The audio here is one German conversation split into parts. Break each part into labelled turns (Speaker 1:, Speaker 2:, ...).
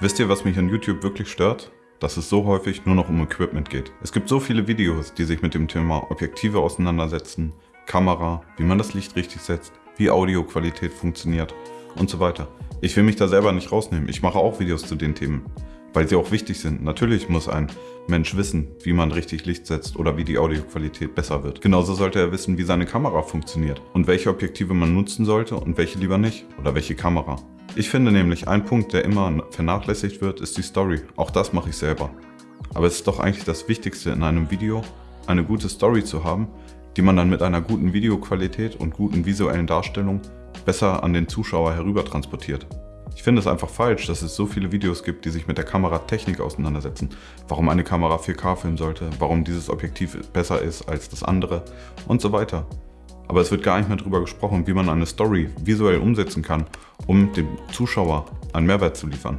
Speaker 1: Wisst ihr, was mich an YouTube wirklich stört? Dass es so häufig nur noch um Equipment geht. Es gibt so viele Videos, die sich mit dem Thema Objektive auseinandersetzen, Kamera, wie man das Licht richtig setzt, wie Audioqualität funktioniert und so weiter. Ich will mich da selber nicht rausnehmen. Ich mache auch Videos zu den Themen, weil sie auch wichtig sind. Natürlich muss ein Mensch wissen, wie man richtig Licht setzt oder wie die Audioqualität besser wird. Genauso sollte er wissen, wie seine Kamera funktioniert und welche Objektive man nutzen sollte und welche lieber nicht oder welche Kamera. Ich finde nämlich, ein Punkt, der immer vernachlässigt wird, ist die Story. Auch das mache ich selber. Aber es ist doch eigentlich das Wichtigste in einem Video, eine gute Story zu haben, die man dann mit einer guten Videoqualität und guten visuellen Darstellung besser an den Zuschauer herüber transportiert. Ich finde es einfach falsch, dass es so viele Videos gibt, die sich mit der Kameratechnik auseinandersetzen. Warum eine Kamera 4K filmen sollte, warum dieses Objektiv besser ist als das andere und so weiter. Aber es wird gar nicht mehr darüber gesprochen, wie man eine Story visuell umsetzen kann, um dem Zuschauer einen Mehrwert zu liefern.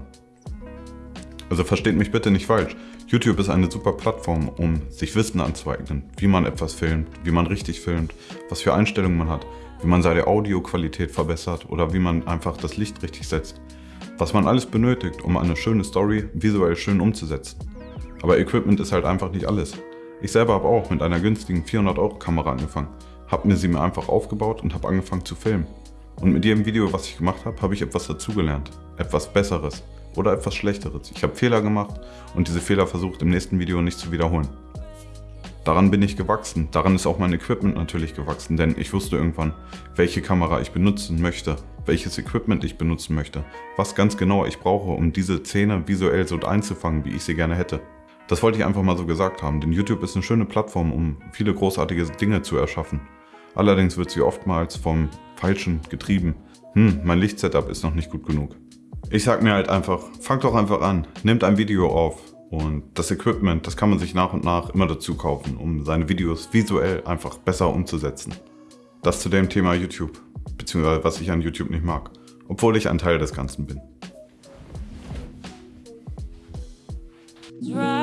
Speaker 1: Also versteht mich bitte nicht falsch. YouTube ist eine super Plattform, um sich Wissen anzueignen, wie man etwas filmt, wie man richtig filmt, was für Einstellungen man hat, wie man seine Audioqualität verbessert oder wie man einfach das Licht richtig setzt. Was man alles benötigt, um eine schöne Story visuell schön umzusetzen. Aber Equipment ist halt einfach nicht alles. Ich selber habe auch mit einer günstigen 400 Euro Kamera angefangen, habe mir sie mir einfach aufgebaut und habe angefangen zu filmen. Und mit jedem Video, was ich gemacht habe, habe ich etwas dazugelernt, etwas Besseres oder etwas Schlechteres. Ich habe Fehler gemacht und diese Fehler versucht im nächsten Video nicht zu wiederholen. Daran bin ich gewachsen, daran ist auch mein Equipment natürlich gewachsen, denn ich wusste irgendwann, welche Kamera ich benutzen möchte, welches Equipment ich benutzen möchte, was ganz genau ich brauche, um diese Szene visuell so einzufangen, wie ich sie gerne hätte. Das wollte ich einfach mal so gesagt haben, denn YouTube ist eine schöne Plattform, um viele großartige Dinge zu erschaffen. Allerdings wird sie oftmals vom Falschen getrieben. Hm, mein Lichtsetup ist noch nicht gut genug. Ich sag mir halt einfach, fangt doch einfach an, nehmt ein Video auf und das Equipment, das kann man sich nach und nach immer dazu kaufen, um seine Videos visuell einfach besser umzusetzen. Das zu dem Thema YouTube, beziehungsweise was ich an YouTube nicht mag, obwohl ich ein Teil des Ganzen bin. Right.